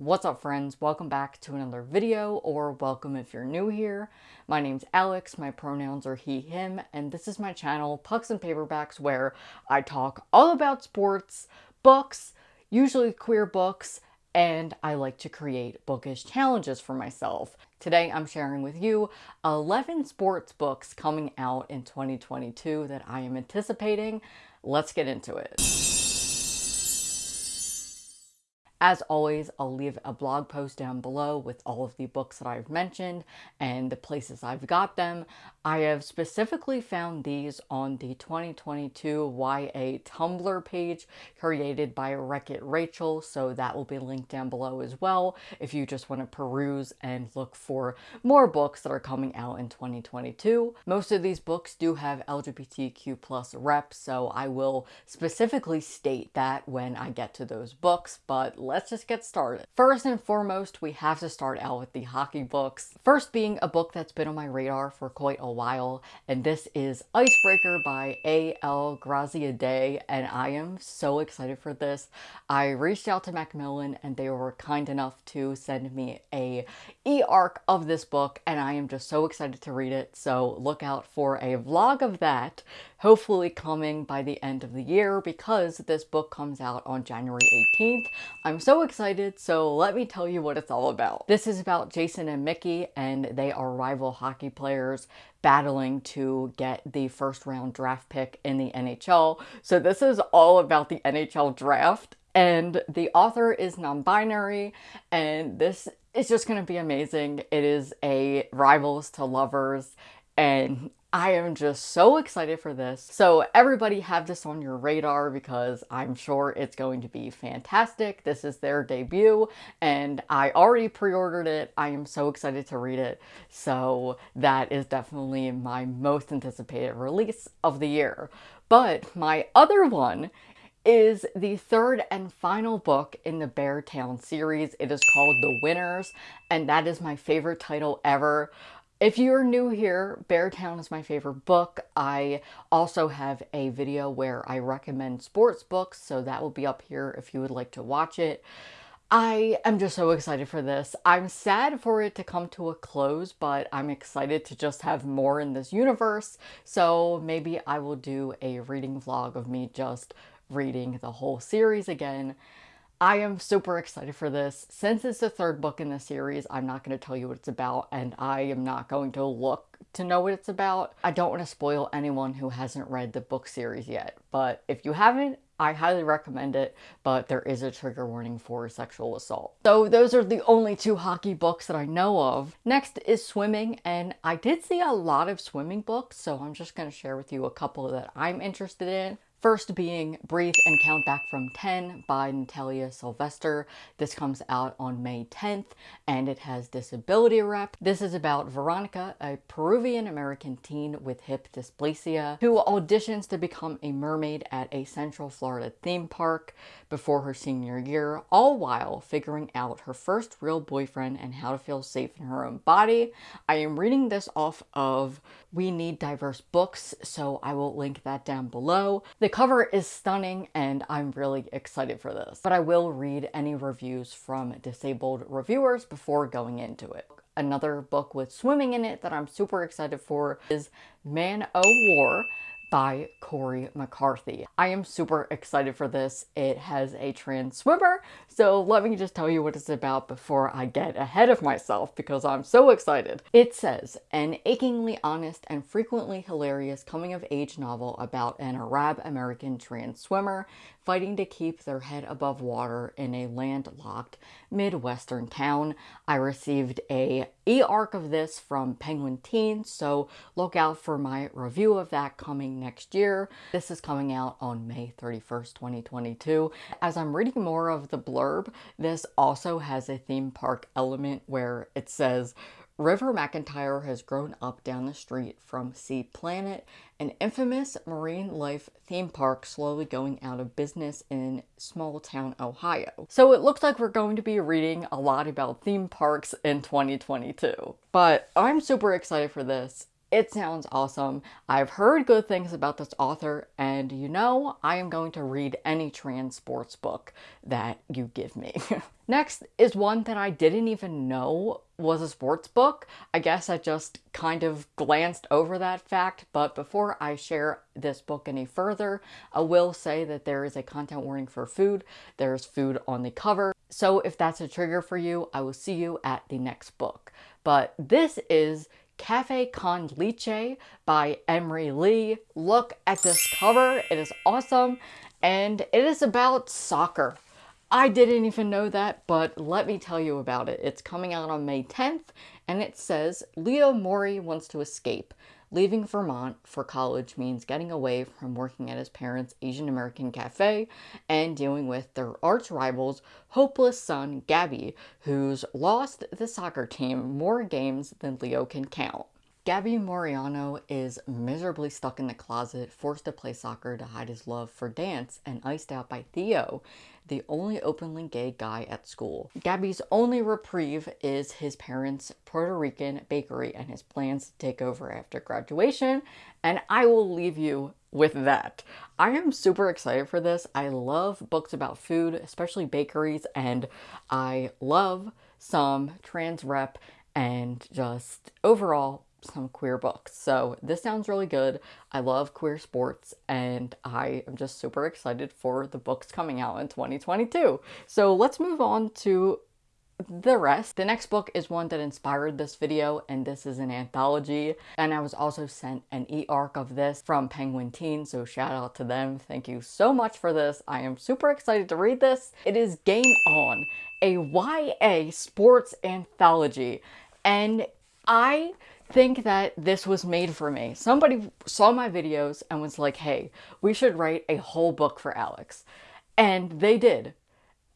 What's up friends? Welcome back to another video or welcome if you're new here. My name's Alex, my pronouns are he, him, and this is my channel Pucks and Paperbacks where I talk all about sports, books, usually queer books, and I like to create bookish challenges for myself. Today I'm sharing with you 11 sports books coming out in 2022 that I am anticipating. Let's get into it. As always, I'll leave a blog post down below with all of the books that I've mentioned and the places I've got them. I have specifically found these on the 2022 YA Tumblr page created by Wreck-It Rachel, so that will be linked down below as well if you just want to peruse and look for more books that are coming out in 2022. Most of these books do have LGBTQ plus reps, so I will specifically state that when I get to those books, but let's just get started. First and foremost, we have to start out with the hockey books. First being a book that's been on my radar for quite a while, and this is Icebreaker by A.L. Graziadei, and I am so excited for this. I reached out to Macmillan and they were kind enough to send me a e-arc of this book, and I am just so excited to read it, so look out for a vlog of that hopefully coming by the end of the year because this book comes out on January 18th. I'm so excited, so let me tell you what it's all about. This is about Jason and Mickey, and they are rival hockey players battling to get the first round draft pick in the NHL. So this is all about the NHL draft and the author is non-binary and this is just going to be amazing. It is a rivals to lovers and I am just so excited for this. So everybody have this on your radar because I'm sure it's going to be fantastic. This is their debut and I already pre-ordered it. I am so excited to read it. So that is definitely my most anticipated release of the year. But my other one is the third and final book in the Beartown series. It is called The Winners, and that is my favorite title ever. If you're new here, Beartown is my favorite book. I also have a video where I recommend sports books, so that will be up here if you would like to watch it. I am just so excited for this. I'm sad for it to come to a close, but I'm excited to just have more in this universe. So maybe I will do a reading vlog of me just reading the whole series again. I am super excited for this. Since it's the third book in the series, I'm not going to tell you what it's about, and I am not going to look to know what it's about. I don't want to spoil anyone who hasn't read the book series yet, but if you haven't, I highly recommend it, but there is a trigger warning for sexual assault. So those are the only two hockey books that I know of. Next is swimming, and I did see a lot of swimming books, so I'm just going to share with you a couple that I'm interested in. First being Breathe and Count Back from 10 by Natalia Sylvester. This comes out on May 10th and it has disability rep. This is about Veronica, a Peruvian-American teen with hip dysplasia who auditions to become a mermaid at a Central Florida theme park before her senior year, all while figuring out her first real boyfriend and how to feel safe in her own body. I am reading this off of We Need Diverse Books, so I will link that down below. The the cover is stunning and I'm really excited for this, but I will read any reviews from disabled reviewers before going into it. Another book with swimming in it that I'm super excited for is Man o' War by Cory McCarthy. I am super excited for this. It has a trans swimmer, so let me just tell you what it's about before I get ahead of myself because I'm so excited. It says, an achingly honest and frequently hilarious coming-of-age novel about an Arab-American trans swimmer fighting to keep their head above water in a landlocked Midwestern town. I received a e-arc of this from Penguin Teen, so look out for my review of that coming next year. This is coming out on May 31st, 2022. As I'm reading more of the blurb, this also has a theme park element where it says River McIntyre has grown up down the street from Sea Planet, an infamous marine life theme park slowly going out of business in small town Ohio. So it looks like we're going to be reading a lot about theme parks in 2022. But I'm super excited for this. It sounds awesome. I've heard good things about this author, and you know, I am going to read any trans sports book that you give me. Next is one that I didn't even know was a sports book. I guess I just kind of glanced over that fact, but before I share this book any further, I will say that there is a content warning for food. There's food on the cover. So if that's a trigger for you, I will see you at the next book. But this is Cafe Con Lychee by Emery Lee. Look at this cover. It is awesome. And it is about soccer. I didn't even know that, but let me tell you about it. It's coming out on May 10th, and it says Theo Mori wants to escape. Leaving Vermont for college means getting away from working at his parents' Asian American cafe and dealing with their arch rival's hopeless son, Gabby, who's lost the soccer team more games than Theo can count. Gabby Moreno is miserably stuck in the closet, forced to play soccer to hide his love for dance, and iced out by Theo, the only openly gay guy at school. Gabby's only reprieve is his parents' Puerto Rican bakery and his plans to take over after graduation, and I will leave you with that. I am super excited for this. I love books about food, especially bakeries, and I love some trans rep and just overall some queer books. So this sounds really good. I love queer sports and I am just super excited for the books coming out in 2022. So let's move on to the rest. The next book is one that inspired this video and this is an anthology and I was also sent an e-arc of this from Penguin Teen so shout out to them. Thank you so much for this. I am super excited to read this. It is Game On, a YA sports anthology and I think that this was made for me. Somebody saw my videos and was like, hey, we should write a whole book for Alex. And they did.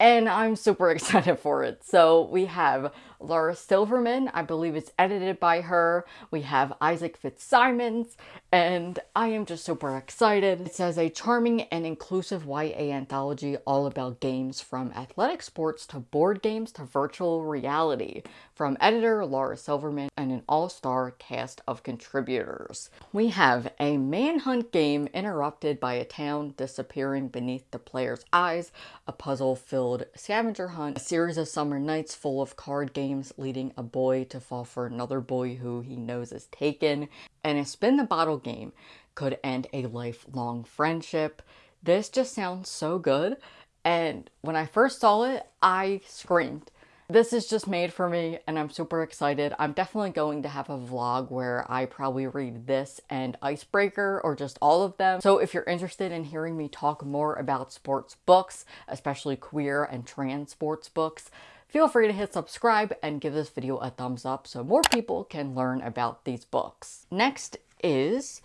And I'm super excited for it. So we have Laura Silverman. I believe it's edited by her. We have Isaac Fitzsimons, and I am just super excited. It says a charming and inclusive YA anthology all about games from athletic sports to board games to virtual reality from editor Laura Silverman and an all-star cast of contributors. We have a manhunt game interrupted by a town disappearing beneath the player's eyes, a puzzle-filled scavenger hunt, a series of summer nights full of card games leading a boy to fall for another boy who he knows is taken, and a spin the bottle game could end a lifelong friendship. This just sounds so good, and when I first saw it, I screamed. This is just made for me and I'm super excited. I'm definitely going to have a vlog where I probably read this and Icebreaker or just all of them. So if you're interested in hearing me talk more about sports books, especially queer and trans sports books, Feel free to hit subscribe and give this video a thumbs up so more people can learn about these books. Next is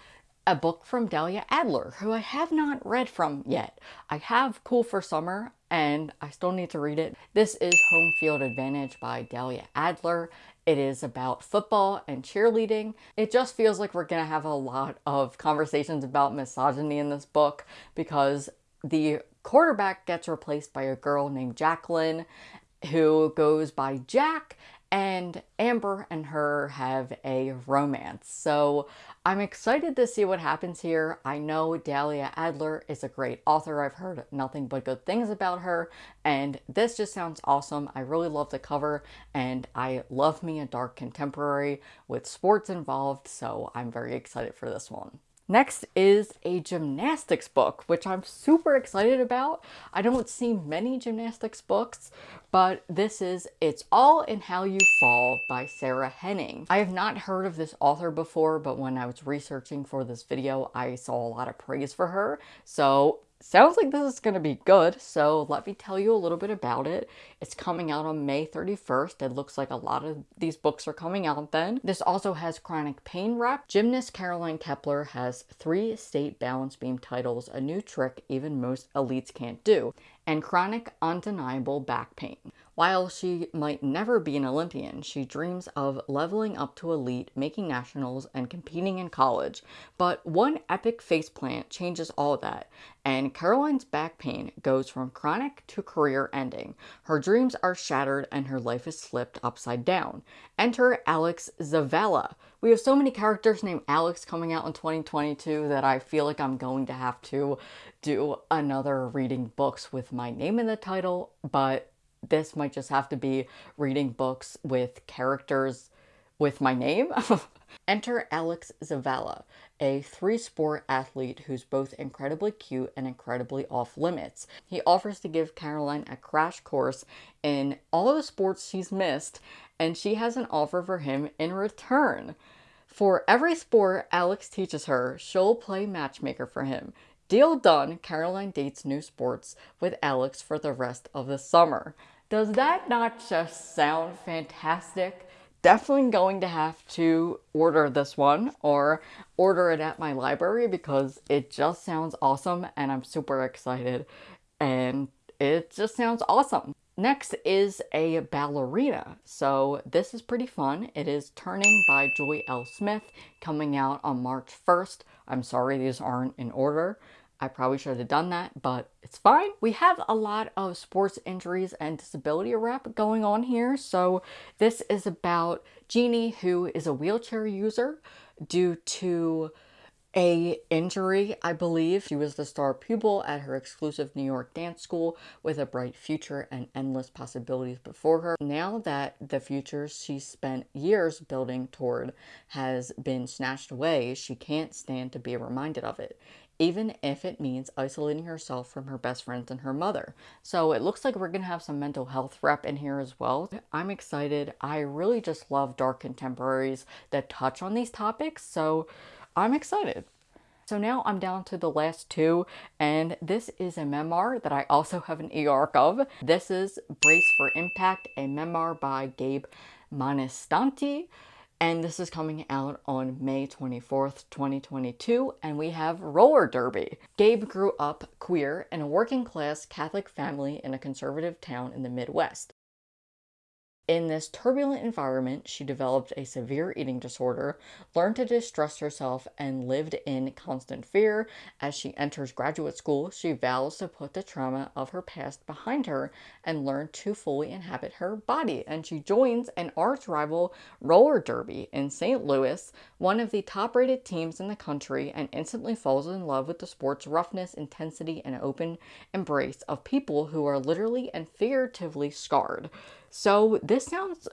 a book from Dahlia Adler, who I have not read from yet. I have Cool for Summer, and I still need to read it. This is Home Field Advantage by Dahlia Adler. It is about football and cheerleading. It just feels like we're gonna have a lot of conversations about misogyny in this book because the quarterback gets replaced by a girl named Jacqueline who goes by Jack, and Amber and her have a romance. So I'm excited to see what happens here. I know Dahlia Adler is a great author. I've heard nothing but good things about her, and this just sounds awesome. I really love the cover, and I love me a dark contemporary with sports involved, so I'm very excited for this one. Next is a gymnastics book, which I'm super excited about. I don't see many gymnastics books, but this is It's All in How You Fall by Sarah Henning. I have not heard of this author before, but when I was researching for this video, I saw a lot of praise for her. So sounds like this is going to be good, so let me tell you a little bit about it. It's coming out on May 31st. It looks like a lot of these books are coming out then. This also has chronic pain rep. Gymnast Caroline Kepler has three state balance beam titles, a new trick even most elites can't do, and chronic undeniable back pain. While she might never be an Olympian, she dreams of leveling up to elite, making nationals, and competing in college. But one epic faceplant changes all that, and Caroline's back pain goes from chronic to career ending. Her dreams are shattered and her life is flipped upside down. Enter Alex Zavala. We have so many characters named Alex coming out in 2022 that I feel like I'm going to have to do another reading books with my name in the title, but this might just have to be reading books with characters with my name. Enter Alex Zavala, a three sport athlete who's both incredibly cute and incredibly off limits. He offers to give Caroline a crash course in all the sports she's missed, and she has an offer for him in return. For every sport Alex teaches her, she'll play matchmaker for him. Deal done, Caroline dates new sports with Alex for the rest of the summer. Does that not just sound fantastic? Definitely going to have to order this one or order it at my library because it just sounds awesome and I'm super excited and it just sounds awesome. Next is a ballerina. So this is pretty fun. It is Turning by Joy L. Smith coming out on March 1st. I'm sorry these aren't in order. I probably should have done that, but it's fine. We have a lot of sports injuries and disability rep going on here. So this is about Jeannie, who is a wheelchair user due to a injury, I believe. She was the star pupil at her exclusive New York dance school with a bright future and endless possibilities before her. Now that the future she spent years building toward has been snatched away, she can't stand to be reminded of it even if it means isolating herself from her best friends and her mother. So it looks like we're going to have some mental health rep in here as well. I'm excited. I really just love dark contemporaries that touch on these topics, so I'm excited. So now I'm down to the last two, and this is a memoir that I also have an e-arc of. This is Brace for Impact, a memoir by Gabe Montesanti and this is coming out on May 24th, 2022, and we have roller derby. Gabe grew up queer in a working class Catholic family in a conservative town in the Midwest. In this turbulent environment, she developed a severe eating disorder, learned to distrust herself, and lived in constant fear. As she enters graduate school, she vows to put the trauma of her past behind her and learn to fully inhabit her body. And she joins an arch rival roller derby in St. Louis, one of the top rated teams in the country, and instantly falls in love with the sport's roughness, intensity, and open embrace of people who are literally and figuratively scarred. So this sounds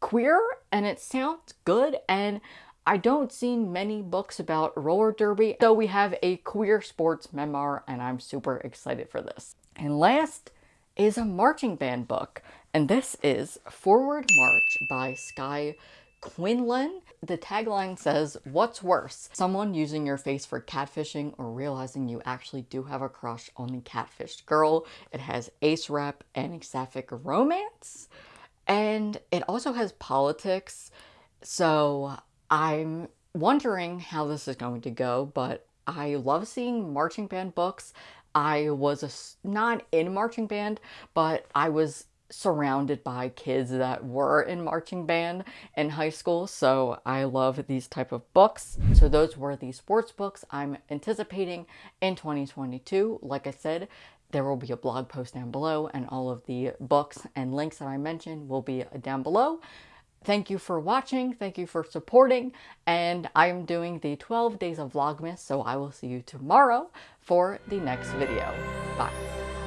queer and it sounds good and I don't see many books about roller derby, so we have a queer sports memoir and I'm super excited for this. And last is a marching band book, and this is Forward March by Skye Quinlan. The tagline says, what's worse, someone using your face for catfishing or realizing you actually do have a crush on the catfished girl. It has ace rep and sapphic romance. And it also has politics. So I'm wondering how this is going to go, but I love seeing marching band books. I was a, not in marching band, but I was surrounded by kids that were in marching band in high school so I love these type of books so those were the sports books I'm anticipating in 2022 like I said there will be a blog post down below and all of the books and links that I mentioned will be down below Thank you for watching, thank you for supporting, and I'm doing the 12 days of Vlogmas, so I will see you tomorrow for the next video. Bye.